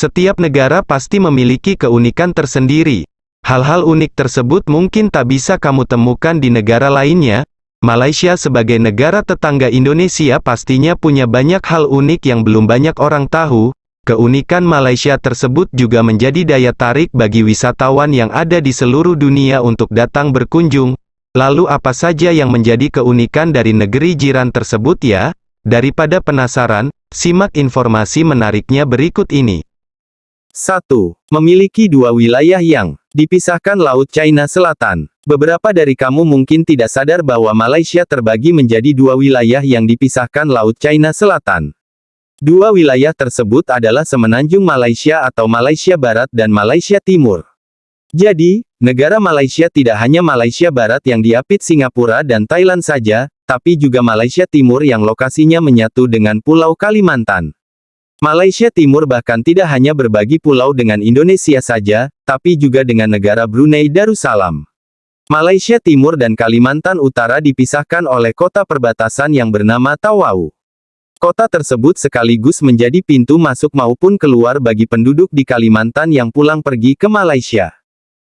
Setiap negara pasti memiliki keunikan tersendiri. Hal-hal unik tersebut mungkin tak bisa kamu temukan di negara lainnya. Malaysia sebagai negara tetangga Indonesia pastinya punya banyak hal unik yang belum banyak orang tahu. Keunikan Malaysia tersebut juga menjadi daya tarik bagi wisatawan yang ada di seluruh dunia untuk datang berkunjung. Lalu apa saja yang menjadi keunikan dari negeri jiran tersebut ya? Daripada penasaran, simak informasi menariknya berikut ini. 1. Memiliki dua wilayah yang dipisahkan Laut China Selatan. Beberapa dari kamu mungkin tidak sadar bahwa Malaysia terbagi menjadi dua wilayah yang dipisahkan Laut China Selatan. Dua wilayah tersebut adalah Semenanjung Malaysia atau Malaysia Barat dan Malaysia Timur. Jadi, negara Malaysia tidak hanya Malaysia Barat yang diapit Singapura dan Thailand saja, tapi juga Malaysia Timur yang lokasinya menyatu dengan Pulau Kalimantan. Malaysia Timur bahkan tidak hanya berbagi pulau dengan Indonesia saja, tapi juga dengan negara Brunei Darussalam. Malaysia Timur dan Kalimantan Utara dipisahkan oleh kota perbatasan yang bernama Tawau. Kota tersebut sekaligus menjadi pintu masuk maupun keluar bagi penduduk di Kalimantan yang pulang pergi ke Malaysia.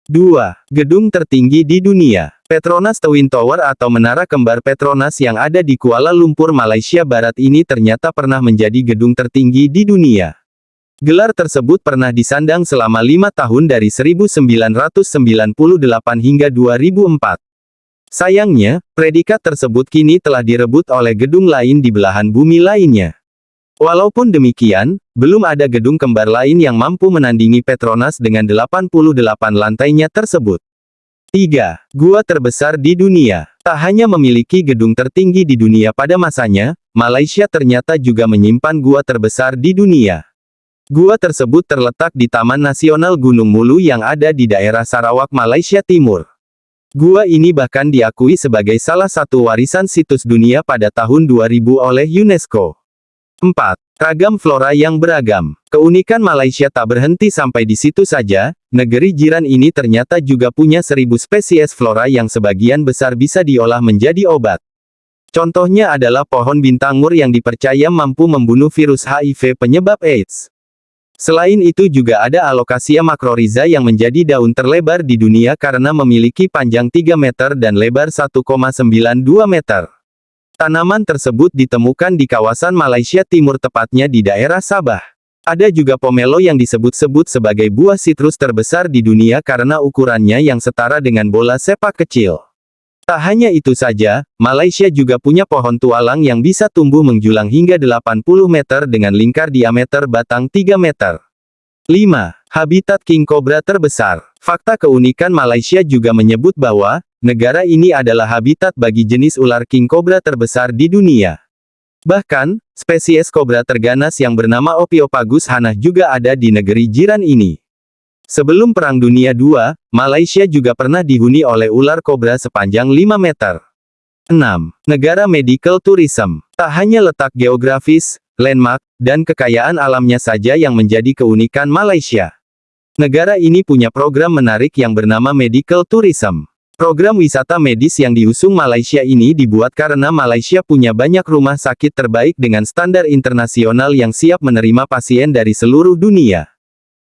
2. Gedung tertinggi di dunia. Petronas Twin Tower atau Menara Kembar Petronas yang ada di Kuala Lumpur, Malaysia Barat ini ternyata pernah menjadi gedung tertinggi di dunia. Gelar tersebut pernah disandang selama lima tahun dari 1998 hingga 2004. Sayangnya, predikat tersebut kini telah direbut oleh gedung lain di belahan bumi lainnya. Walaupun demikian, belum ada gedung kembar lain yang mampu menandingi Petronas dengan 88 lantainya tersebut. 3. Gua terbesar di dunia. Tak hanya memiliki gedung tertinggi di dunia pada masanya, Malaysia ternyata juga menyimpan gua terbesar di dunia. Gua tersebut terletak di Taman Nasional Gunung Mulu yang ada di daerah Sarawak, Malaysia Timur. Gua ini bahkan diakui sebagai salah satu warisan situs dunia pada tahun 2000 oleh UNESCO. 4. Ragam flora yang beragam. Keunikan Malaysia tak berhenti sampai di situ saja, negeri jiran ini ternyata juga punya seribu spesies flora yang sebagian besar bisa diolah menjadi obat. Contohnya adalah pohon bintangur yang dipercaya mampu membunuh virus HIV penyebab AIDS. Selain itu juga ada Alocasia macrorhiza yang menjadi daun terlebar di dunia karena memiliki panjang 3 meter dan lebar 1,92 meter. Tanaman tersebut ditemukan di kawasan Malaysia Timur tepatnya di daerah Sabah. Ada juga pomelo yang disebut-sebut sebagai buah sitrus terbesar di dunia karena ukurannya yang setara dengan bola sepak kecil. Tak hanya itu saja, Malaysia juga punya pohon tualang yang bisa tumbuh menjulang hingga 80 meter dengan lingkar diameter batang 3 meter. 5. Habitat king cobra terbesar. Fakta keunikan Malaysia juga menyebut bahwa, negara ini adalah habitat bagi jenis ular king cobra terbesar di dunia. Bahkan, spesies kobra terganas yang bernama Opiopagus hanah juga ada di negeri jiran ini. Sebelum Perang Dunia II, Malaysia juga pernah dihuni oleh ular kobra sepanjang 5 meter. 6. Negara Medical Tourism. Tak hanya letak geografis, landmark, dan kekayaan alamnya saja yang menjadi keunikan Malaysia. Negara ini punya program menarik yang bernama Medical Tourism. Program wisata medis yang diusung Malaysia ini dibuat karena Malaysia punya banyak rumah sakit terbaik dengan standar internasional yang siap menerima pasien dari seluruh dunia.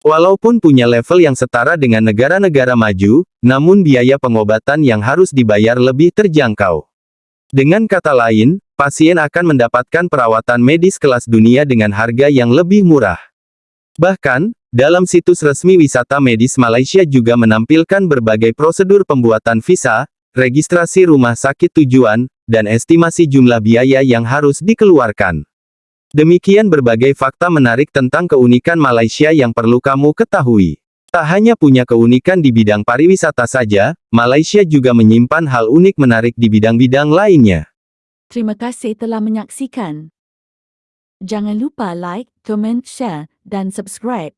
Walaupun punya level yang setara dengan negara-negara maju, namun biaya pengobatan yang harus dibayar lebih terjangkau. Dengan kata lain, pasien akan mendapatkan perawatan medis kelas dunia dengan harga yang lebih murah. Bahkan, dalam situs resmi wisata medis Malaysia juga menampilkan berbagai prosedur pembuatan visa, registrasi rumah sakit tujuan, dan estimasi jumlah biaya yang harus dikeluarkan. Demikian berbagai fakta menarik tentang keunikan Malaysia yang perlu kamu ketahui. Tak hanya punya keunikan di bidang pariwisata saja, Malaysia juga menyimpan hal unik menarik di bidang-bidang lainnya. Terima kasih telah menyaksikan. Jangan lupa like, comment, share, dan subscribe.